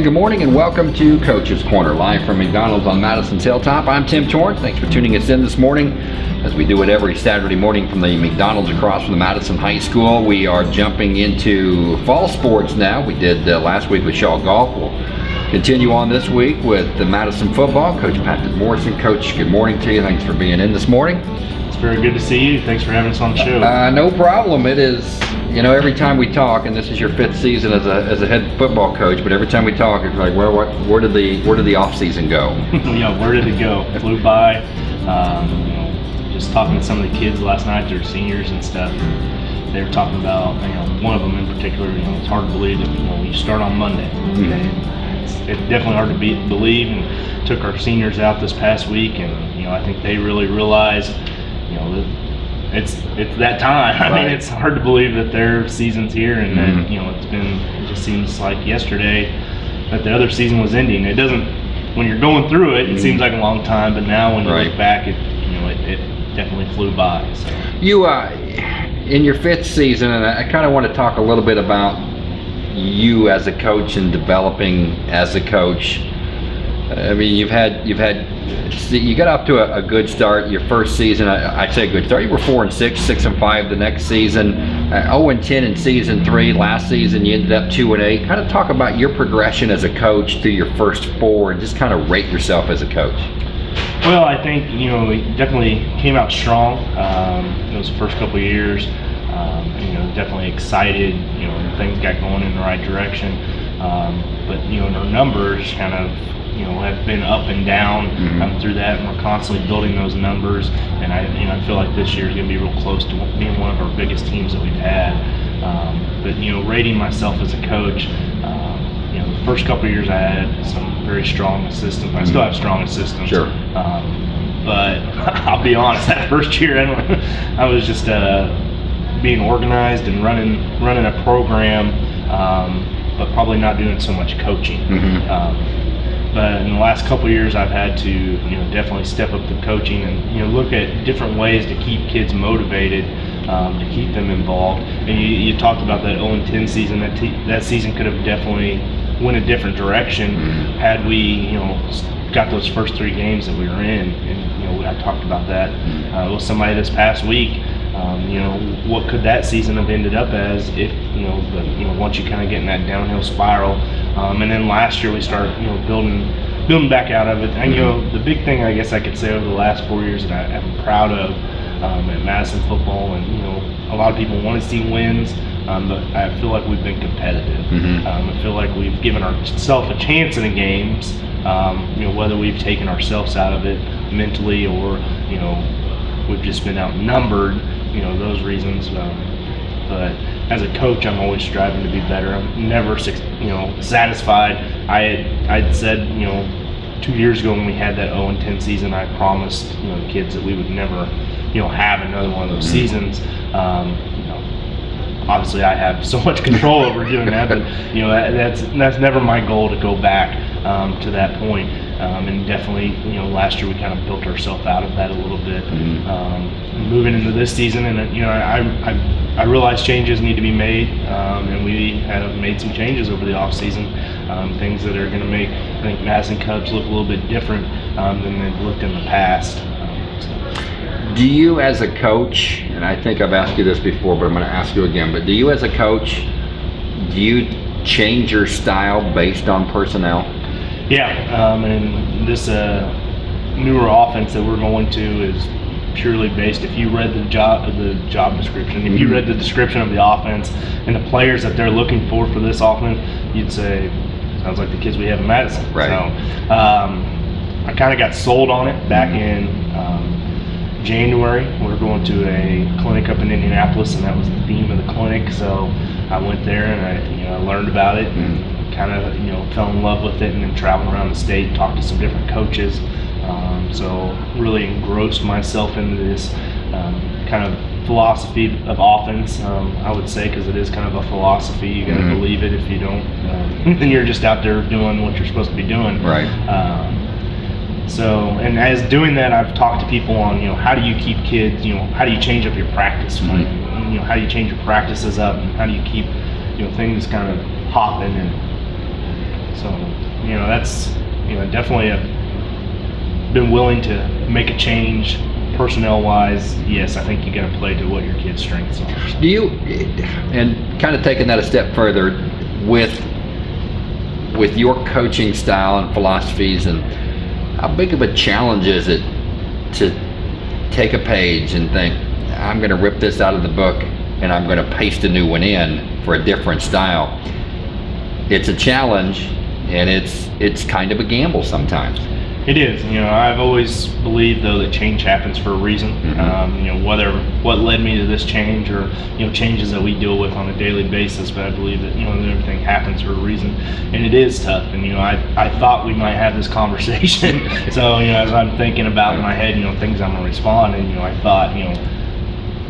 And good morning and welcome to Coach's Corner, live from McDonald's on Madison's Hilltop. I'm Tim Torrance. Thanks for tuning us in this morning. As we do it every Saturday morning from the McDonald's across from the Madison High School, we are jumping into fall sports now. We did uh, last week with Shaw Golf. We'll continue on this week with the Madison football. Coach Patrick Morrison. Coach, good morning to you. Thanks for being in this morning. Very good to see you. Thanks for having us on the show. Uh, no problem. It is, you know, every time we talk, and this is your fifth season as a, as a head football coach, but every time we talk, it's like, well, what, where did the where did the off season go? yeah, where did it go? It flew by. Um, you know, just talking to some of the kids last night, they're seniors and stuff. They were talking about, you know, one of them in particular. You know, it's hard to believe that you know you start on Monday. Mhm. It's, it's definitely hard to be, believe. And took our seniors out this past week, and you know, I think they really realize, you know, it's it's that time. I Right. mean, it's hard to believe that their season's here, and Mhm. that you know it's been. It just seems like yesterday that the other season was ending. It doesn't. When you're going through it, it Mhm. seems like a long time, but now when you Right. look back, it you know it, it definitely flew by. So. You, uh, in your fifth season, and I kind of want to talk a little bit about you as a coach and developing as a coach. I mean, you've had you've had you got off to a, a good start your first season. I, I'd say good start. You were four and six, six and five the next season. Uh, Zero and ten in season three. Last season you ended up two and eight. Kind of talk about your progression as a coach through your first four, and just kind of rate yourself as a coach. Well, I think you know we definitely came out strong um, those first couple years. Um, you know, definitely excited. You know, things got going in the right direction. Um, but you know, our numbers kind of you know have been up and down Mhm. um, through that, and we're constantly building those numbers. And I you know I feel like this year is going to be real close to being one of our biggest teams that we've had. Um, but you know, rating myself as a coach. Um, you know, the first couple of years I had some very strong assistants. I still have strong assistants. Sure. Um, but I'll be honest, that first year I, I was just uh, being organized and running running a program, um, but probably not doing so much coaching. Mhm. Um, but in the last couple of years, I've had to you know definitely step up the coaching and you know look at different ways to keep kids motivated, um, to keep them involved. And you, you talked about that 0 10 season. That that season could have definitely went a different direction Mhm. had we you know got those first three games that we were in. And you know I talked about that uh, with somebody this past week. Um, you know, what could that season have ended up as if you know, the, you know, once you kind of get in that downhill spiral, um, and then last year we started, you know, building, building back out of it. And you know, the big thing I guess I could say over the last four years that I, I'm proud of um, at Madison football, and you know, a lot of people want to see wins, um, but I feel like we've been competitive. Mhm. Um, I feel like we've given ourselves a chance in the games. Um, you know, whether we've taken ourselves out of it mentally or you know we've just been outnumbered, you know, those reasons. Um, but as a coach, I'm always striving to be better. I'm never, you know, satisfied. I had, I'd said, you know, two years ago when we had that 0 and 10 season, I promised, you know, the kids that we would never, you know, have another one of those seasons. Um, you know, obviously I have so much control over doing that, but you know that, that's that's never my goal to go back um, to that point. Um, and definitely, you know, last year we kind of built ourselves out of that a little bit. Mhm. Um, moving into this season, and you know, I I, I realize changes need to be made, um, and we have made some changes over the off season, um, things that are going to make I think Madison Cubs look a little bit different um, than they've looked in the past. So. Do you, as a coach, and I think I've asked you this before, but I'm going to ask you again, but do you, as a coach, do you change your style based on personnel? Yeah, um, and this uh, newer offense that we're going to is purely based. If you read the job the job description, if you Mhm. read the description of the offense and the players that they're looking for for this offense, you'd say sounds like the kids we have in Madison. Right. So um, I kind of got sold on it back in. Um, January, we are going to a clinic up in Indianapolis, and that was the theme of the clinic. So I went there and I, you know, learned about it and kind of, you know, fell in love with it, and then traveled around the state, and talked to some different coaches. Um, so really engrossed myself into this um, kind of philosophy of offense. Um, I would say because it is kind of a philosophy. You got to Mhm. believe it. If you don't, um, then you're just out there doing what you're supposed to be doing. Right. Um, so, and as doing that, I've talked to people on, you know, how do you keep kids, you know, how do you change up your practice plan? You know, how do you change your practices up, and how do you keep, you know, things kind of hopping and so you know, that's you know definitely a, been willing to make a change personnel wise. Yes, I think you got to play to what your kids' strengths are. Do you, and kind of taking that a step further, with with your coaching style and philosophies, and how big of a challenge is it to take a page and think, I'm going to rip this out of the book and I'm going to paste a new one in for a different style. It's a challenge, and it's it's kind of a gamble sometimes. It is. You know, I've always believed though that change happens for a reason. Mhm. Um, you know, whether what led me to this change or you know changes that we deal with on a daily basis, but I believe that you know that everything happens for a reason, and it is tough. And you know, I I thought we might have this conversation. so you know, as I'm thinking about in my head, you know, things I'm gonna respond, and you know, I thought, you know.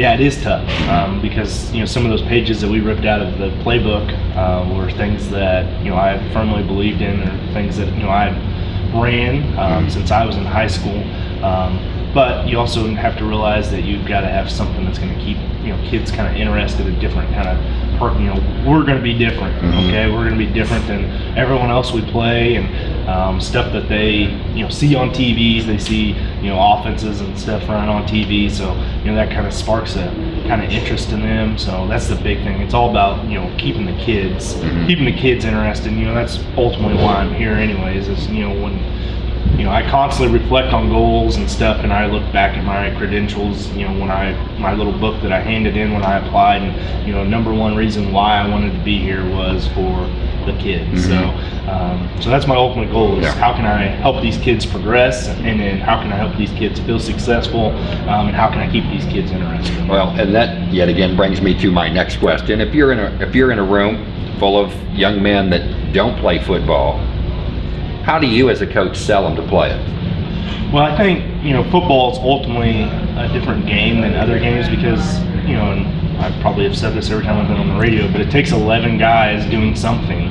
Yeah, it is tough um, because you know some of those pages that we ripped out of the playbook uh, were things that you know I firmly believed in, or things that you know I ran um, since I was in high school. Um, but you also have to realize that you've got to have something that's going to keep you know kids kind of interested in different kind of you know we're going to be different Mhm. okay we're going to be different than everyone else we play and um, stuff that they you know see on TVs they see you know offenses and stuff run on TV so you know that kind of sparks a kind of interest in them so that's the big thing it's all about you know keeping the kids Mhm. keeping the kids interested you know that's ultimately why I'm here anyways is you know when you know, I constantly reflect on goals and stuff, and I look back at my credentials. You know, when I my little book that I handed in when I applied, and you know, number one reason why I wanted to be here was for the kids. So, um, so that's my ultimate goal: is Yeah. how can I help these kids progress, and then how can I help these kids feel successful, um, and how can I keep these kids interested? Well, and that yet again brings me to my next question. If you're in a if you're in a room full of young men that don't play football, how do you as a coach sell them to play it? Well, I think you know football is ultimately a different game than other games because you know, and I probably have said this every time I've been on the radio, but it takes 11 guys doing something.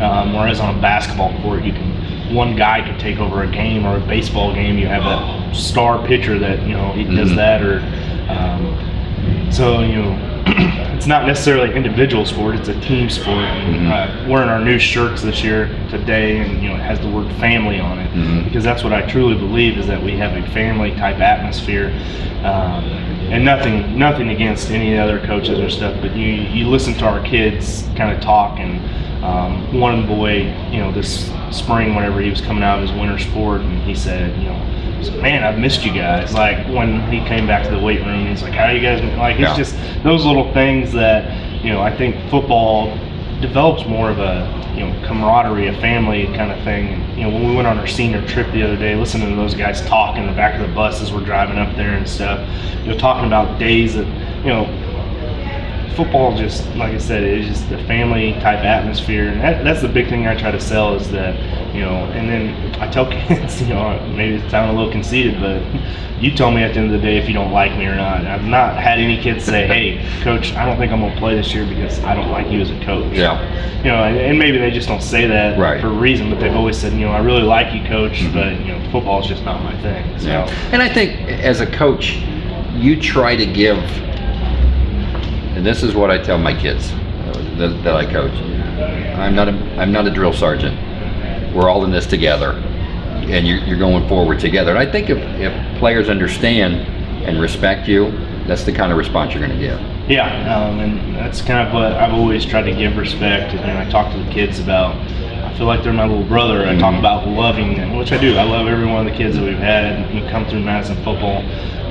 Um, whereas on a basketball court, you can one guy can take over a game or a baseball game. You have that star pitcher that you know he does Mhm. that, or um, so you know. it's not necessarily an individual sport; it's a team sport. Mhm. uh, wearing our new shirts this year today, and you know, it has the word "family" on it Mhm. because that's what I truly believe is that we have a family type atmosphere. Um, and nothing, nothing against any other coaches or stuff, but you you listen to our kids kind of talk, and um, one boy, you know, this spring whenever he was coming out of his winter sport, and he said, you know. He said, Man, I've missed you guys. Like when he came back to the weight room, he's like, "How you guys?" Like it's Yeah. just those little things that you know. I think football develops more of a you know camaraderie, a family kind of thing. You know, when we went on our senior trip the other day, listening to those guys talk in the back of the bus as we're driving up there and stuff, you know, talking about days that you know. Football, just like I said, is just a family type atmosphere, and that, that's the big thing I try to sell is that, you know. And then I tell kids, you know, maybe it sounds a little conceited, but you tell me at the end of the day if you don't like me or not. I've not had any kids say, "Hey, coach, I don't think I'm gonna play this year because I don't like you as a coach." Yeah. you know, and, and maybe they just don't say that Right. for a reason, but they've always said, you know, I really like you, coach, Mhm. but you know, football is just not my thing. So, Yeah. And I think as a coach, you try to give, and this is what I tell my kids uh, that, that I coach. I'm not a I'm not a drill sergeant. We're all in this together, and you're, you're going forward together. And I think if, if players understand and respect you, that's the kind of response you're going to get. yeah, um, and that's kind of what I've always tried to give respect. And I talk to the kids about. I feel like they're my little brother. I talk Mhm. about loving them, which I do. I love every one of the kids that we've had who come through Madison football.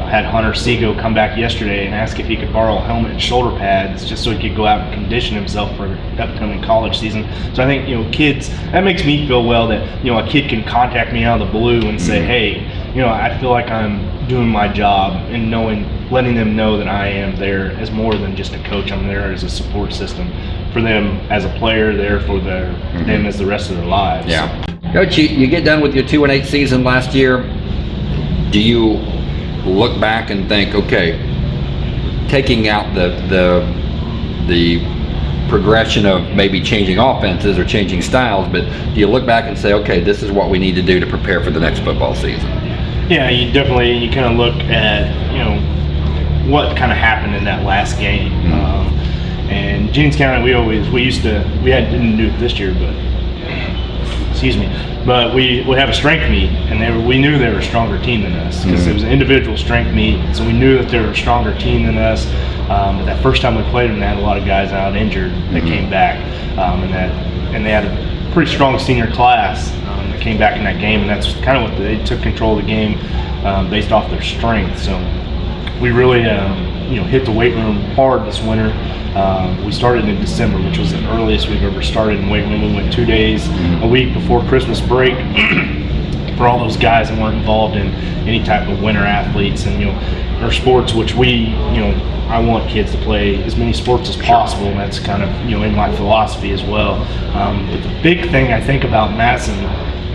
I had Hunter Seago come back yesterday and ask if he could borrow a helmet and shoulder pads just so he could go out and condition himself for the upcoming college season. So I think you know, kids, that makes me feel well that you know a kid can contact me out of the blue and say, Mhm. hey, you know, I feel like I'm doing my job and knowing, letting them know that I am there as more than just a coach. I'm there as a support system for them as a player, there for their Mhm. them as the rest of their lives. Yeah. Coach, you, you get done with your two and eight season last year. Do you look back and think, okay, taking out the the the progression of maybe changing offenses or changing styles, but do you look back and say, okay, this is what we need to do to prepare for the next football season? Yeah, you definitely you kind of look at you know what kind of happened in that last game. Mhm. Um, and Jennings County, we always we used to we had didn't do it this year, but excuse me. But we would have a strength meet, and they were, we knew they were a stronger team than us because it was an individual strength meet. So we knew that they were a stronger team than us. Um, but that first time we played them, they had a lot of guys out injured that came back, um, and that and they had a pretty strong senior class um, that came back in that game, and that's kind of what they took control of the game um, based off their strength. So we really um, you know hit the weight room hard this winter. Um, we started in December, which was the earliest we've ever started in weight room. We went two days a week before Christmas break. for all those guys that weren't involved in any type of winter athletes and you know or sports which we you know I want kids to play as many sports as possible and that's kind of you know in my philosophy as well um, but the big thing I think about Madison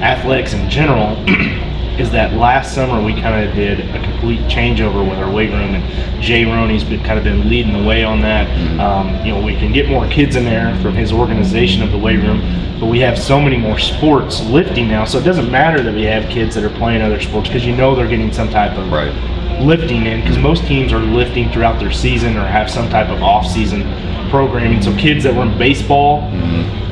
athletics in general is that last summer we kind of did a complete changeover with our weight room, and Jay Roney's been kind of been leading the way on that. Um, you know, we can get more kids in there from his organization of the weight room, but we have so many more sports lifting now, so it doesn't matter that we have kids that are playing other sports because you know they're getting some type of Right. lifting in because most teams are lifting throughout their season or have some type of off-season programming. So kids that were in baseball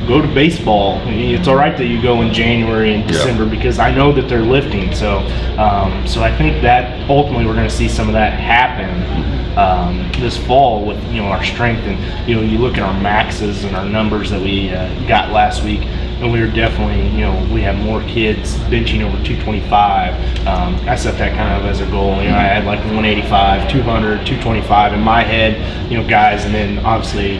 go to baseball. It's all right that you go in January and December because I know that they're lifting. So, um, so I think that ultimately we're going to see some of that happen um, this fall with you know our strength and you know you look at our maxes and our numbers that we uh, got last week. And we were definitely, you know, we have more kids benching over 225. Um, I set that kind of as a goal. You know, I had like 185, 200, 225 in my head, you know, guys, and then obviously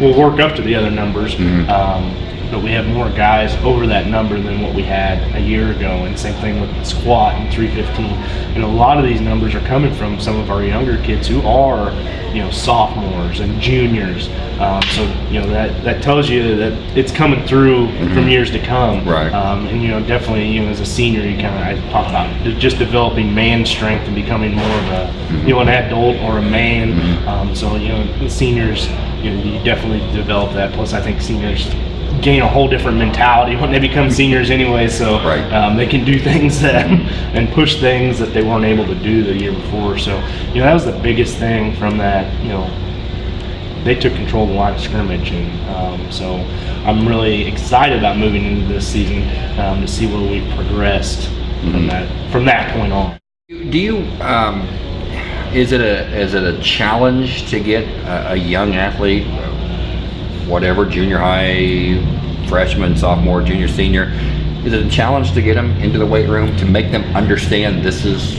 we'll work up to the other numbers. Um, but we have more guys over that number than what we had a year ago, and same thing with squat and 315. And a lot of these numbers are coming from some of our younger kids who are, you know, sophomores and juniors. Um, so you know that that tells you that it's coming through from years to come. Right. Um, and you know, definitely, you know, as a senior, you kind of I talk about just developing man strength and becoming more of a, you know, an adult or a man. Um, so you know, the seniors, you know, you definitely develop that. Plus, I think seniors gain a whole different mentality when they become seniors anyway. So Right. um, they can do things that and push things that they weren't able to do the year before. So you know, that was the biggest thing from that. You know, they took control of the line of scrimmage, and um, so I'm really excited about moving into this season um, to see where we've progressed from that from that point on. Do you, um, is it a, is it a challenge to get a, a young athlete, whatever, junior high, freshman, sophomore, junior, senior, is it a challenge to get them into the weight room to make them understand this is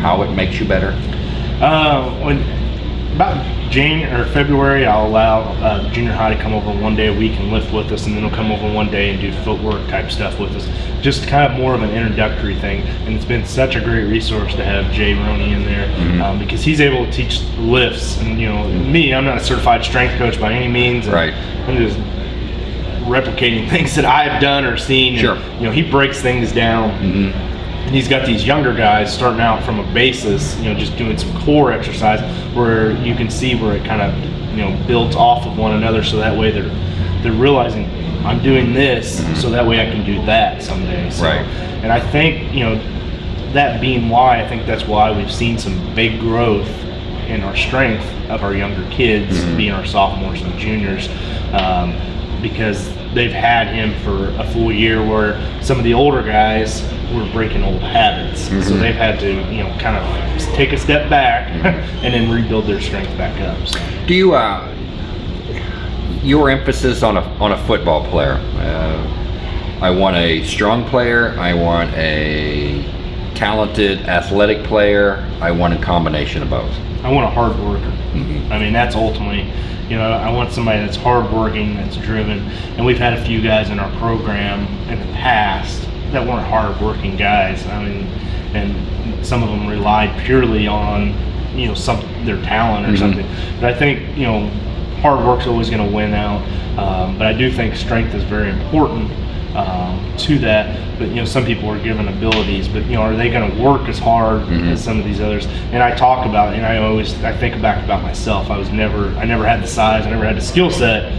how it makes you better? Uh, when about Jane or February, I'll allow uh, junior high to come over one day a week and lift with us, and then he'll come over one day and do footwork type stuff with us. Just kind of more of an introductory thing, and it's been such a great resource to have Jay Roney in there um, because he's able to teach lifts. And you know, me, I'm not a certified strength coach by any means. and Right. I'm just replicating things that I've done or seen. and, Sure. you know, he breaks things down and he's got these younger guys starting out from a basis, you know, just doing some core exercise where you can see where it kind of, you know, builds off of one another. So that way they're they're realizing I'm doing this, so that way I can do that someday. So, Right. And I think you know that being why I think that's why we've seen some big growth in our strength of our younger kids, being our sophomores and juniors, um, because they've had him for a full year. Where some of the older guys were breaking old habits, so they've had to you know kind of take a step back and then rebuild their strength back up. So. Do you, uh, your emphasis on a, on a football player, uh, I want a strong player, I want a talented athletic player, I want a combination of both. I want a hard worker. I mean, that's ultimately, you know, I want somebody that's hardworking, that's driven. And we've had a few guys in our program in the past that weren't hardworking guys. I mean, and some of them relied purely on, you know, some their talent or something. But I think, you know, hard work's always going to win out. Um, but I do think strength is very important um, to that. But you know, some people are given abilities, but you know, are they going to work as hard as some of these others? And I talk about, and I always I think back about myself. I was never, I never had the size, I never had the skill set.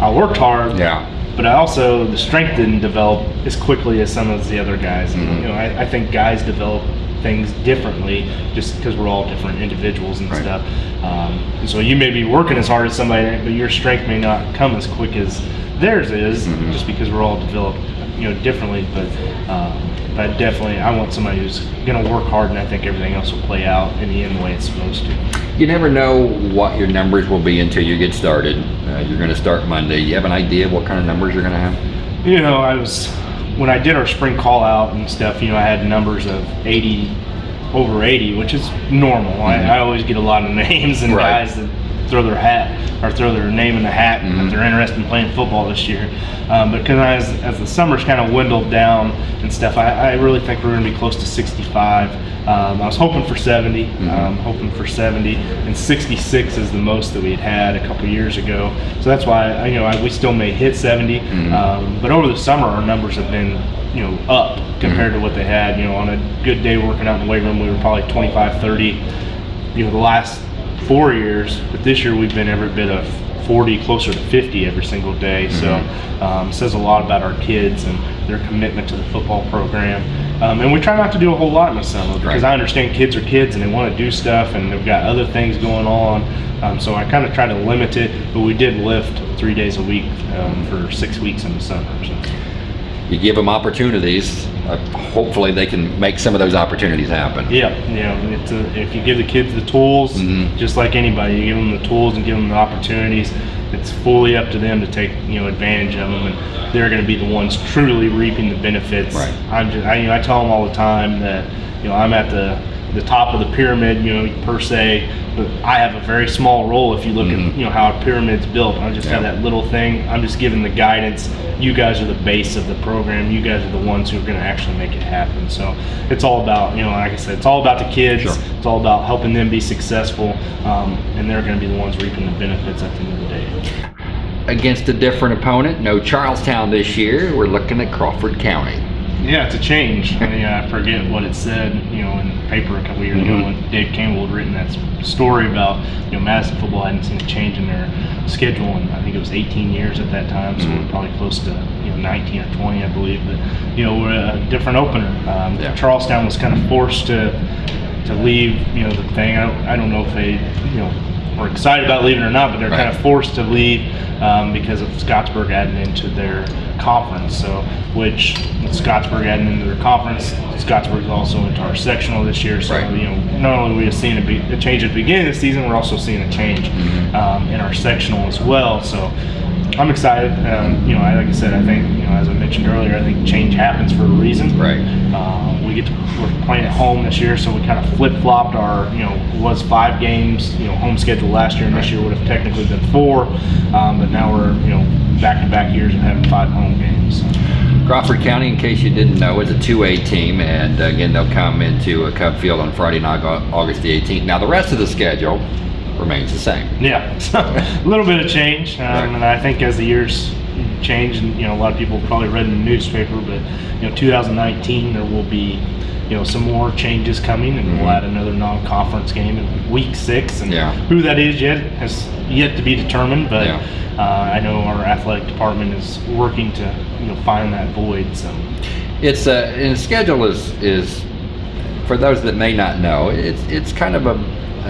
I worked hard, Yeah. but I also the strength didn't develop as quickly as some of the other guys. And, you know, I, I think guys develop things differently just because we're all different individuals and Right. stuff. Um, and so you may be working as hard as somebody, but your strength may not come as quick as theirs is, just because we're all developed you know, differently. But, um, but definitely, I want somebody who's going to work hard, and I think everything else will play out in the end the way it's supposed to. You never know what your numbers will be until you get started. Uh, you're going to start Monday. You have an idea what kind of numbers you're going to have? You know, I was when I did our spring call out and stuff. You know, I had numbers of 80 over 80, which is normal. Mm-hmm. I, I, always get a lot of names and right. guys that throw their hat or throw their name in the hat mm-hmm. if they're interested in playing football this year. Um, but because as, as the summer's kind of dwindled down and stuff, I, I really think we're going to be close to 65. Um, I was hoping for 70, mm-hmm. um, hoping for 70, and 66 is the most that we had had a couple years ago. So that's why you know I, we still may hit 70. Mm-hmm. Um, but over the summer, our numbers have been you know up compared mm-hmm. to what they had. You know, on a good day working out in the weight room, we were probably 25, 30. You know, the last four years, but this year we've been every bit of 40, closer to 50 every single day. Mm-hmm. So um, says a lot about our kids and their commitment to the football program. Um, and we try not to do a whole lot in the summer because right. I understand kids are kids and they want to do stuff and they've got other things going on. Um, so I kind of try to limit it, but we did lift three days a week um, for six weeks in the summer. So you give them opportunities. Uh, hopefully, they can make some of those opportunities happen. Yeah, yeah. A, if you give the kids the tools, mm-hmm. just like anybody, you give them the tools and give them the opportunities. It's fully up to them to take you know advantage of them, and they're going to be the ones truly reaping the benefits. Right. I'm just, I, you know, I tell them all the time that you know I'm at the the top of the pyramid, you know, per se. But I have a very small role if you look mm-hmm. at you know how a pyramid's built. I just yeah. have that little thing. I'm just giving the guidance. You guys are the base of the program. You guys are the ones who are going to actually make it happen. So it's all about you know, like I said, it's all about the kids. Sure. It's all about helping them be successful, um, and they're going to be the ones reaping the benefits at the end of the day. Against a different opponent, no Charlestown this year. We're looking at Crawford County. Yeah, it's a change. I, mean, I forget what it said, you know, in the paper a couple years mm-hmm. ago when Dave Campbell had written that story about, you know, Madison football hadn't seen a change in their schedule and I think it was 18 years at that time, so mm-hmm. we're probably close to, you know, 19 or 20, I believe. But, you know, we're a different opener. Um, yeah. Charlestown was kind of forced to to leave, you know, the thing. I don't, I don't know if they, you know, were excited about leaving or not, but they're right. kind of forced to leave um, because of Scottsburg adding into their conference. So, which Scottsburg adding into their conference, Scottsburg is also into our sectional this year. So, right. you know, not only are we seeing a, be- a, change at the beginning of the season, we're also seeing a change mm-hmm. um, in our sectional as well. So, I'm excited. Um, you know, I, like I said, I think you know, as I mentioned earlier, I think change happens for a reason. Right. Um, we get to, we're playing at home this year, so we kind of flip flopped our you know was five games you know home schedule last year, and this year would have technically been four, um, but now we're you know back to back years of having five home games. Crawford County, in case you didn't know, is a 2A team, and again, they'll come into a Cub Field on Friday night, August the 18th. Now, the rest of the schedule remains the same. Yeah, so a little bit of change, um, right. and I think as the years change, and you know, a lot of people probably read in the newspaper, but you know, 2019 there will be you know some more changes coming, and mm-hmm. we'll add another non-conference game in week six, and yeah. who that is yet has yet to be determined, but. Yeah. Uh, I know our athletic department is working to, you know, find that void. So, it's a uh, and schedule is is for those that may not know, it's it's kind of a,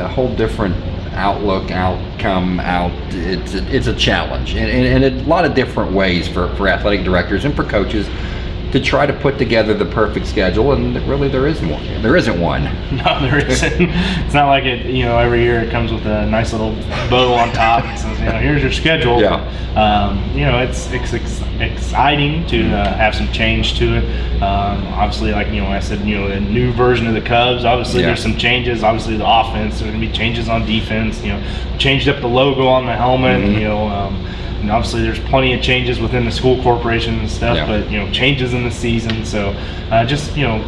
a whole different outlook, outcome, out. It's it's a challenge, and, and, and a lot of different ways for, for athletic directors and for coaches to try to put together the perfect schedule, and really there isn't one. There isn't one. No, there isn't. it's not like it. You know, every year it comes with a nice little bow on top and says, you know, here's your schedule. Yeah. Um, you know, it's, it's ex- exciting to uh, have some change to it. Um, obviously, like you know, I said, you know, a new version of the Cubs. Obviously, yeah. there's some changes. Obviously, the offense. There's going to be changes on defense. You know, changed up the logo on the helmet. Mm-hmm. You know. Um, and obviously, there's plenty of changes within the school corporation and stuff, yeah. but you know, changes in the season. So, uh, just you know,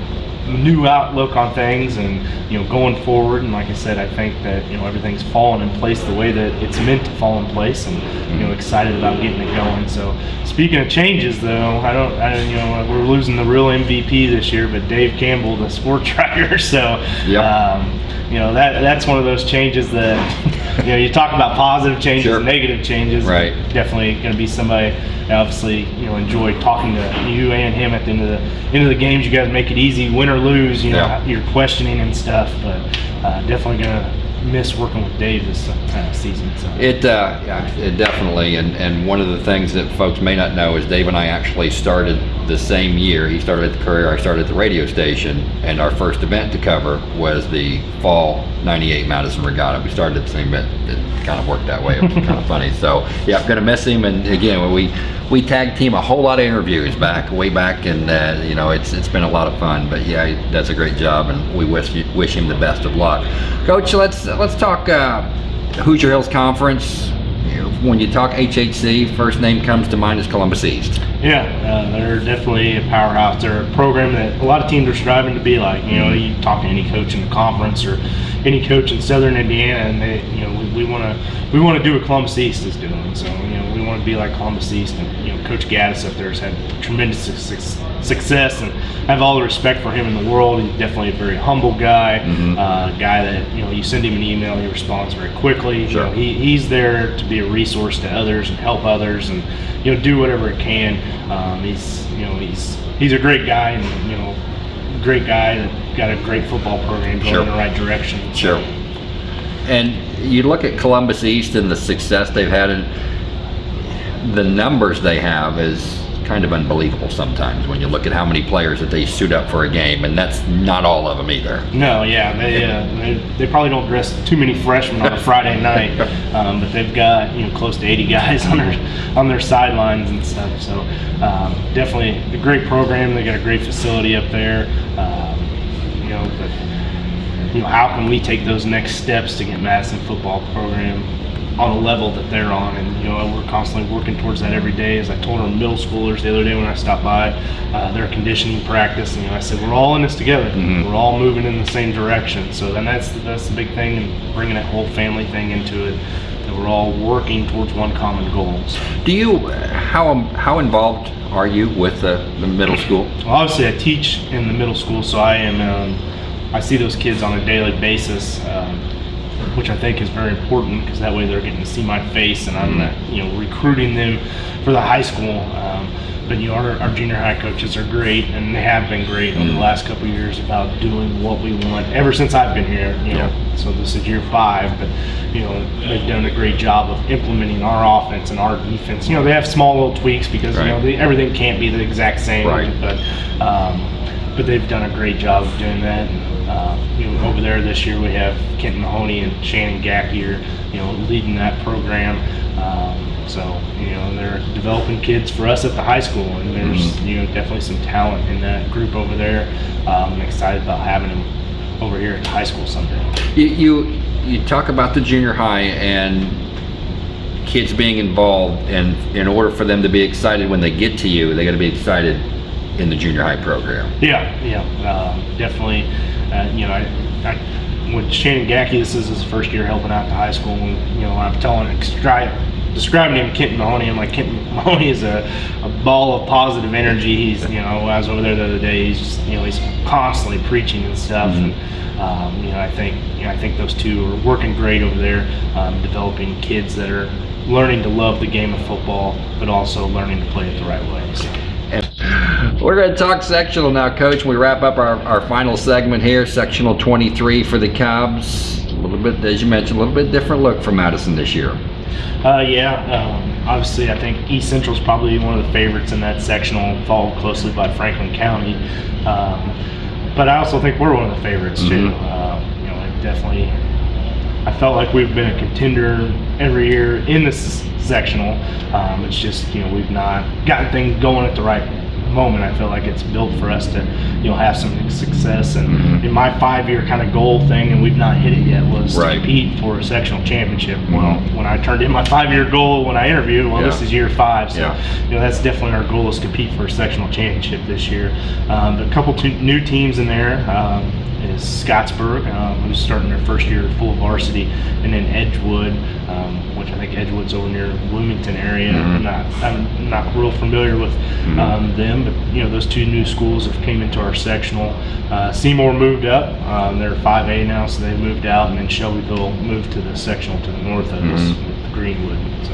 new outlook on things, and you know, going forward. And like I said, I think that you know everything's fallen in place the way that it's meant to fall in place, and you know, excited about getting it going. So, speaking of changes, though, I don't, I don't you know, we're losing the real MVP this year, but Dave Campbell, the sport tracker So, yeah. Um, you know that that's one of those changes that you know you talk about positive changes sure. and negative changes right definitely going to be somebody obviously you know enjoy talking to you and him at the end of the end of the games you guys make it easy win or lose you know yeah. you're questioning and stuff but uh, definitely going to miss working with Dave this uh, season. So. It, uh, yeah, it definitely, and, and one of the things that folks may not know is Dave and I actually started the same year. He started at the Courier, I started at the radio station, and our first event to cover was the fall 98 Madison Regatta. We started at the same event. It kind of worked that way. It was kind of funny. So, yeah, I'm going to miss him. And again, we, we tag team a whole lot of interviews back, way back, and, uh, you know, it's, it's been a lot of fun. But yeah, he does a great job, and we wish, wish him the best of luck. Coach, let's, let's talk uh, Hoosier Hills Conference. When you talk HHC, first name comes to mind is Columbus East. Yeah, uh, they're definitely a powerhouse. They're a program that a lot of teams are striving to be like. You know, you talk to any coach in the conference or any coach in Southern Indiana, and they, you know, we want to we want to do what Columbus East is doing. So, you know, we want to be like Columbus East, and you know, Coach Gaddis up there has had tremendous suc- success, and I have all the respect for him in the world. He's definitely a very humble guy, Mhm. uh, guy that you know, you send him an email, he responds very quickly. Sure. You know, he, he's there to be a resource to others and help others, and you know, do whatever it can. Um, he's you know, he's he's a great guy, and you know, great guy that got a great football program going Sure. in the right direction. So, Sure. And you look at Columbus East and the success they've had, and the numbers they have is kind of unbelievable sometimes when you look at how many players that they suit up for a game, and that's not all of them either. No, yeah, they, uh, they they probably don't dress too many freshmen on a Friday night, um, but they've got you know close to 80 guys on their on their sidelines and stuff. So um, definitely a great program. They got a great facility up there. Um, you know, but you know how can we take those next steps to get Madison football program on a level that they're on, and you know we're constantly working towards that every day. As I told our middle schoolers the other day when I stopped by, uh, their conditioning practice, and you know I said we're all in this together. Mhm. We're all moving in the same direction. So then that's that's the big thing, and bringing that whole family thing into it. That we're all working towards one common goal. So, Do you, how, how involved are you with the, the middle school? well, obviously, I teach in the middle school, so I am. Um, I see those kids on a daily basis, um, which I think is very important because that way they're getting to see my face, and I'm, uh, you know, recruiting them for the high school. Um, but you know, our, our junior high coaches are great, and they have been great over the last couple of years about doing what we want. Ever since I've been here, you know, Yeah. so this is year five, but you know they've done a great job of implementing our offense and our defense. You know they have small little tweaks because you know they, everything can't be the exact same, Right. but um, but they've done a great job of doing that. And, uh, you know, over there this year we have Kent Mahoney and Shannon Gacky are you know leading that program. Um, so you know they're developing kids for us at the high school, and there's Mhm. you know definitely some talent in that group over there. Um, I'm excited about having them over here at the high school someday. You, you, you talk about the junior high and kids being involved, and in order for them to be excited when they get to you, they gotta be excited in the junior high program. Yeah, yeah, um, definitely. Uh, you know, I, I, when Shannon Gacky, this is his first year helping out the high school. And, you know, I'm telling, describing him, Kenton Mahoney. I'm like, Kenton Mahoney is a, a ball of positive energy. He's, you know, I was over there the other day. He's just, you know, he's constantly preaching and stuff. Mhm. And, um, you know, I think, you know, I think those two are working great over there, um, developing kids that are learning to love the game of football, but also learning to play it the right way. So. We're going to talk sectional now, Coach. We wrap up our, our final segment here, sectional 23 for the Cubs. A little bit, as you mentioned, a little bit different look for Madison this year. Uh, yeah, um, obviously, I think East Central is probably one of the favorites in that sectional, followed closely by Franklin County. Um, but I also think we're one of the favorites too. Mhm. Um, you know, I definitely, I felt like we've been a contender every year in this sectional. Um, it's just you know we've not gotten things going at the right moment. I feel like it's built for us to you know have some success. And Mhm. in my five-year kind of goal thing, and we've not hit it yet, was Right. to compete for a sectional championship. Well, when I turned in my five-year goal when I interviewed, well, this is year five, so Yeah. you know that's definitely our goal is compete for a sectional championship this year. Um, but a couple two new teams in there um, is Scottsburg, um, who's starting their first year full varsity, and then Edgewood, um, which I think Edgewood's over near Bloomington area. Mhm. I'm not I'm not real familiar with Mhm. um, them, but you know those two new schools have came into our sectional. Uh, Seymour moved up; um, they're 5A now, so they moved out, and then Shelbyville moved to the sectional to the north of us Mhm. with Greenwood. So.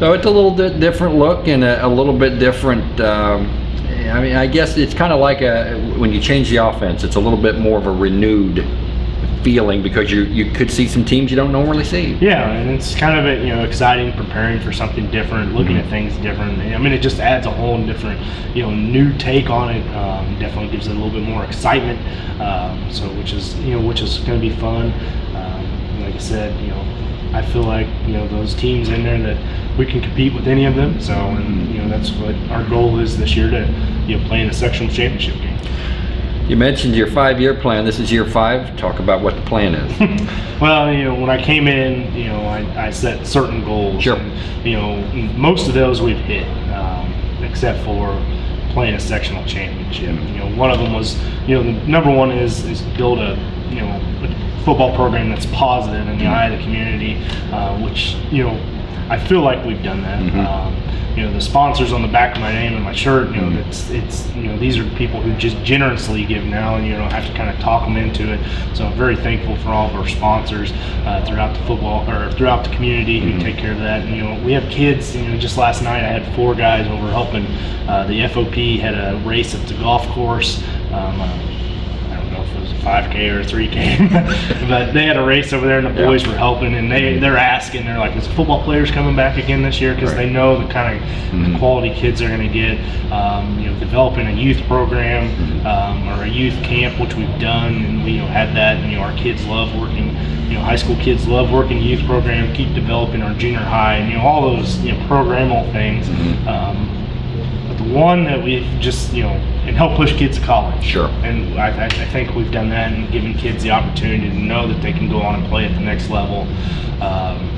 So it's a little bit different look and a, a little bit different. Um, I mean, I guess it's kind of like a when you change the offense, it's a little bit more of a renewed feeling because you you could see some teams you don't normally see. Yeah, and it's kind of you know exciting, preparing for something different, looking Mhm. at things different. I mean, it just adds a whole different, you know, new take on it. Um, definitely gives it a little bit more excitement. Um, so, which is you know, which is going to be fun. Um, like I said, you know, I feel like you know those teams in there that we can compete with any of them. So, and you know, that's what our goal is this year to you know play in the sectional championship game. You mentioned your five-year plan. This is year five. Talk about what the plan is. Well, you know, when I came in, you know, I, I set certain goals. Sure. And, you know, most of those we've hit, um, except for playing a sectional championship. You know, one of them was, you know, the number one is is build a, you know, a football program that's positive in the eye of the community, uh, which you know, I feel like we've done that. Mhm. Um, you know, the sponsors on the back of my name and my shirt, you know, Mhm. it's it's you know these are people who just generously give now, and you don't have to kind of talk them into it. So I'm very thankful for all of our sponsors uh, throughout the football or throughout the community who Mhm. take care of that. And, you know, we have kids. You know, just last night I had four guys over helping. Uh, the FOP had a race at the golf course. Um, uh, I don't know if it was a 5K or 3K, but they had a race over there, and the Yeah. boys were helping, and they they're asking, they're like, "Is football players coming back again this year?" Because Right. they know the kind of Mhm. quality kids they're going to get. Um, you know, developing a youth program Mhm. um, or a youth camp, which we've done, and we you know had that. And you know, our kids love working. You know, high school kids love working youth program. Keep developing our junior high, and you know all those you know programmable things. Mhm. Um, but the one that we've just you know and help push kids to college. Sure. And I, I I think we've done that and given kids the opportunity to know that they can go on and play at the next level. Um,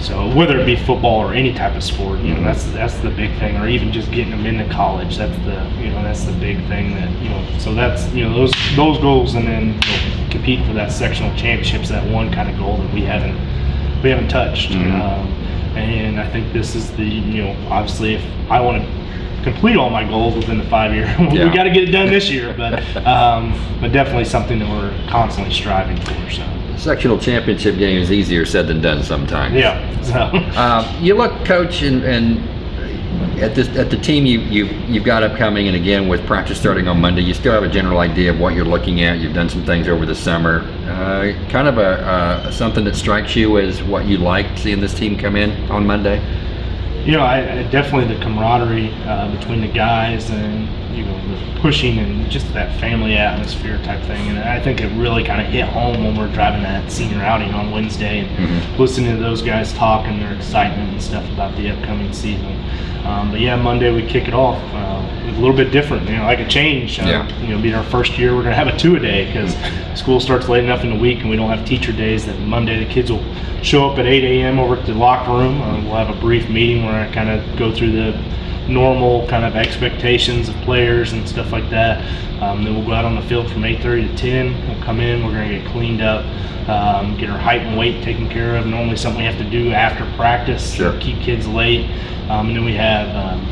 so whether it be football or any type of sport, you know, Mhm. that's that's the big thing, or even just getting them into college. That's the you know that's the big thing that you know. So that's you know those those goals, and then you know, compete for that sectional championships. That one kind of goal that we haven't we haven't touched. Mhm. Um, and I think this is the you know obviously if I want to complete all my goals within the five year, Yeah. we got to get it done this year. But um, but definitely something that we're constantly striving for. So Sectional championship game is easier said than done sometimes. yeah. So. Um, you look, coach, and, and at this at the team you you you've got upcoming, and again with practice starting on Monday, you still have a general idea of what you're looking at. You've done some things over the summer. Uh, kind of a uh, something that strikes you as what you like seeing this team come in on Monday. you know, I, I definitely the camaraderie uh, between the guys and you know the pushing and just that family atmosphere type thing. And I think it really kind of hit home when we're driving that senior outing on Wednesday and Mhm. listening to those guys talk and their excitement and stuff about the upcoming season. Um, but yeah, Monday we kick it off. Uh, a little bit different, you know, like a change. Uh, Yeah. You know, being our first year, we're gonna have a two a day because school starts late enough in the week and we don't have teacher days. That Monday the kids will show up at 8 a.m. over at the locker room. Uh, we'll have a brief meeting where I kind of go through the normal kind of expectations of players and stuff like that. Um, then we'll go out on the field from 8:30 to 10. We'll come in. We're gonna get cleaned up, um, get our height and weight taken care of. Normally something we have to do after practice. Sure. Keep kids late. Um, and then we have um,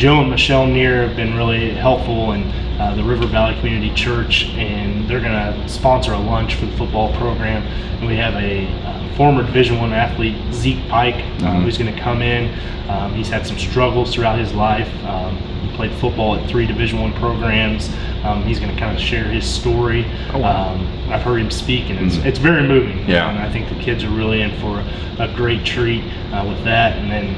Joe and Michelle Neer have been really helpful in uh, the River Valley Community Church, and they're going to sponsor a lunch for the football program. And we have a uh, former Division One athlete, Zeke Pike, um, Mhm. who's going to come in. Um, he's had some struggles throughout his life. Um, he played football at three Division One programs. Um, he's going to kind of share his story. Oh, wow. um, I've heard him speak, and it's, Mhm. it's very moving. Yeah. And I think the kids are really in for a great treat uh, with that. And then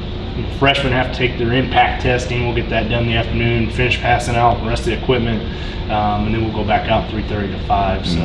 freshmen have to take their impact testing. We'll get that done in the afternoon, finish passing out the rest of the equipment, um, and then we'll go back out 3:30 to 5. So.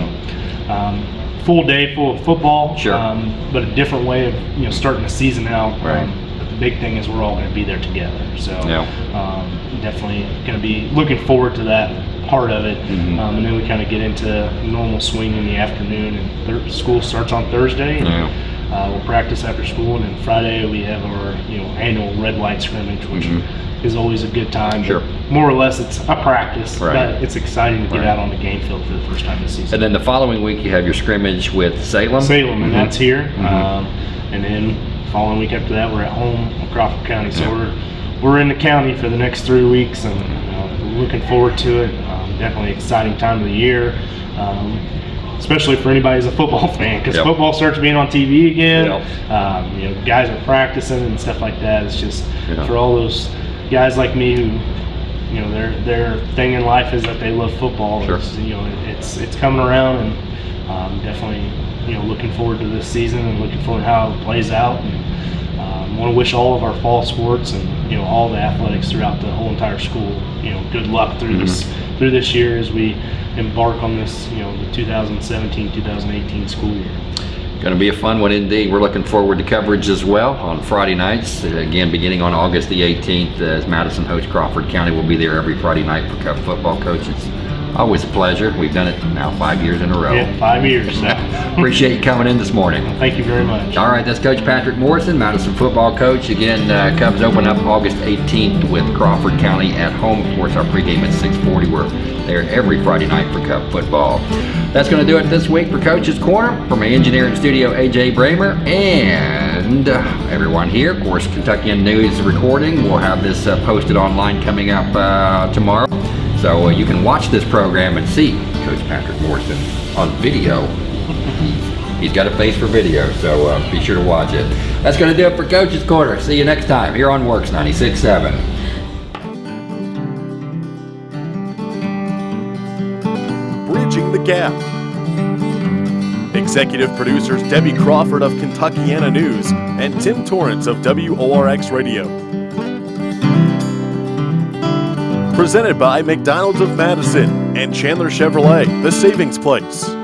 Um, Full day, full of football, Sure. um, but a different way of you know starting the season out. Right. Um, but the big thing is we're all going to be there together. So Yeah. um, definitely going to be looking forward to that part of it. Mhm. Um, and then we kind of get into normal swing in the afternoon, and school starts on Thursday. And, Yeah. Uh, we'll practice after school, and then Friday we have our you know annual red light scrimmage, which Mhm. is always a good time. Sure. More or less, it's a practice, Right. but it's exciting to get Right. out on the game field for the first time this season. And then the following week you have your scrimmage with Salem. Salem, and Mhm. that's here. Mhm. Um, and then following week after that, we're at home in Crawford County. So Yeah. we're we're in the county for the next three weeks, and uh, looking forward to it. Um, definitely exciting time of the year. Um, Especially for anybody who's a football fan, because Yep. football starts being on TV again. Yep. Um, you know, guys are practicing and stuff like that. It's just Yeah. for all those guys like me who you know their their thing in life is that they love football. Sure. It's, you know, it's it's coming around, and um, definitely you know looking forward to this season and looking forward to how it plays out. And um, want to wish all of our fall sports and you know all the athletics throughout the whole entire school you know good luck through this through this year as we embark on this you know the 2017-2018 school year. Going to be a fun one indeed. We're looking forward to coverage as well on Friday nights. Again, beginning on August the 18th, as Madison hosts Crawford County. We'll be there every Friday night for football coach. Always a pleasure. We've done it now five years in a row. Yeah, five years. Appreciate you coming in this morning. thank you very much. All right, that's Coach Patrick Morrison, Madison football coach. Again, uh, Cubs open up August 18th with Crawford County at home. Of course, our pregame at 6:40. We're there every Friday night for Cub football. That's going to do it this week for Coach's Corner. For my engineering studio, AJ Bramer, and uh, everyone here. Of course, Kentuckiana News recording. We'll have this uh, posted online coming up uh, tomorrow. So uh, you can watch this program and see Coach Patrick Morrison on video. He's, he's got a face for video, so uh, be sure to watch it. That's going to do it for Coach's Corner. See you next time here on WORX 96.7. Bridging the Gap. Executive producers Debbie Crawford of Kentuckiana News and Tim Torrance of WORX Radio. Presented by McDonald's of Madison and Chandler Chevrolet, the Savings Place.